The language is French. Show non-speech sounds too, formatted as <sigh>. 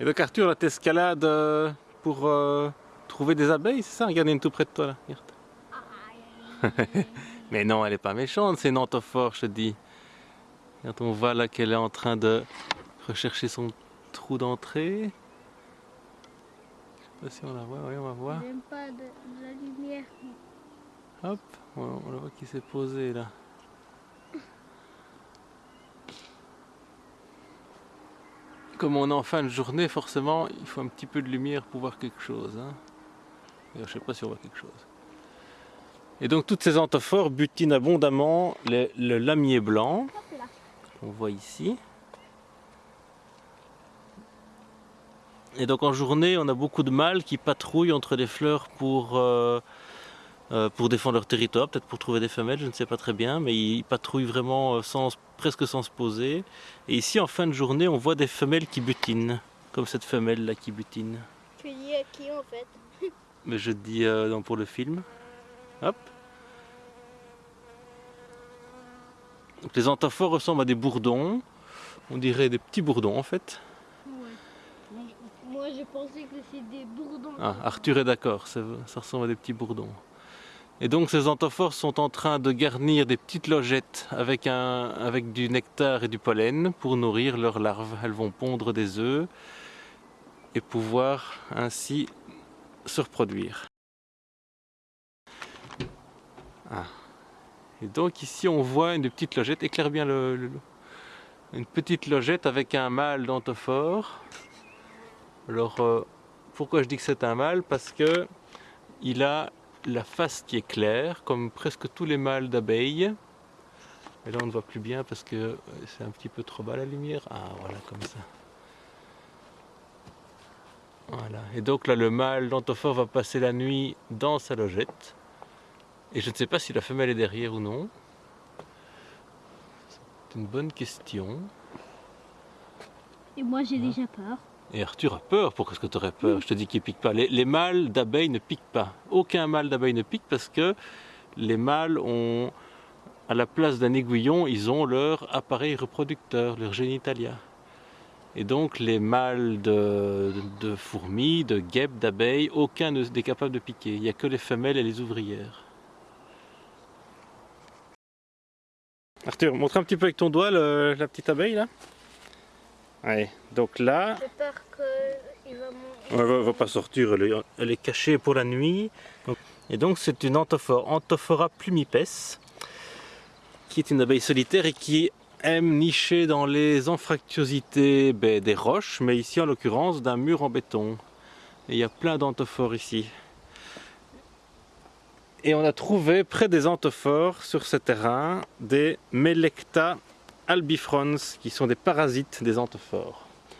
Et donc Arthur, là t'escalades euh, pour euh, trouver des abeilles, c'est ça? Regarde, il y en a une tout près de toi là. Regarde. <laughs> Mais non, elle est pas méchante, c'est une je te dis. Quand on voit là qu'elle est en train de rechercher son trou d'entrée. Je sais pas si on la voit, oui on va voir. J'aime pas de, de la lumière. Hop, on, on la voit qui s'est posé là. Comme on est en fin de journée, forcément, il faut un petit peu de lumière pour voir quelque chose. Hein. Je sais pas si on voit quelque chose. Et donc toutes ces antophores butinent abondamment le, lamier blanc, qu'on voit ici. Et donc en journée, on a beaucoup de mâles qui patrouillent entre les fleurs pour, euh, pour défendre leur territoire, peut-être pour trouver des femelles, je ne sais pas très bien, mais ils patrouillent vraiment euh, sans, presque sans se poser. Et ici, en fin de journée, on voit des femelles qui butinent, comme cette femelle là qui butine. Tu dis à qui en fait <laughs> Mais je dis euh, non, pour le film. Hop. Donc les antophores ressemblent à des bourdons. On dirait des petits bourdons en fait. Ouais. Moi je pensais que c'est des bourdons. Ah, Arthur est d'accord, ça, ça ressemble à des petits bourdons. Et donc ces antophores sont en train de garnir des petites logettes avec, un, avec du nectar et du pollen pour nourrir leurs larves. Elles vont pondre des œufs et pouvoir ainsi se reproduire. Ah. Et donc ici on voit une petite logette, éclaire bien le, une petite logette avec un mâle d'antophore. Alors euh, pourquoi je dis que c'est un mâle? Parce que il a la face qui est claire, comme presque tous les mâles d'abeilles. Mais là on ne voit plus bien parce que euh, c'est un petit peu trop bas la lumière. Ah voilà comme ça. Voilà. Et donc là le mâle d'antophore va passer la nuit dans sa logette. Et je ne sais pas si la femelle est derrière ou non. C'est une bonne question. Et moi j'ai déjà peur. Et Arthur a peur. Pourquoi est-ce que tu aurais peur? Je te dis qu'il pique pas. Les, les mâles d'abeilles ne piquent pas. Aucun mâle d'abeille ne pique parce que les mâles ont, à la place d'un aiguillon, ils ont leur appareil reproducteur, leur génitalia. Et donc les mâles de, fourmis, de guêpes, d'abeilles, aucun ne- n'est capable de piquer. Il n'y a que les femelles et les ouvrières. Arthur, montre un petit peu avec ton doigt la petite abeille là. Ouais, donc là, peur qu'il va elle pas sortir, elle est, elle est cachée pour la nuit. Donc- et donc c'est une antophore, Antophora plumipes, qui est une abeille solitaire et qui aime nicher dans les anfractuosités ben, des roches, mais ici en l'occurrence d'un mur en béton. Et il y a plein d'antophores ici. Et on a trouvé près des antophores sur ce terrain des Melecta albifrons qui sont des parasites des antophores.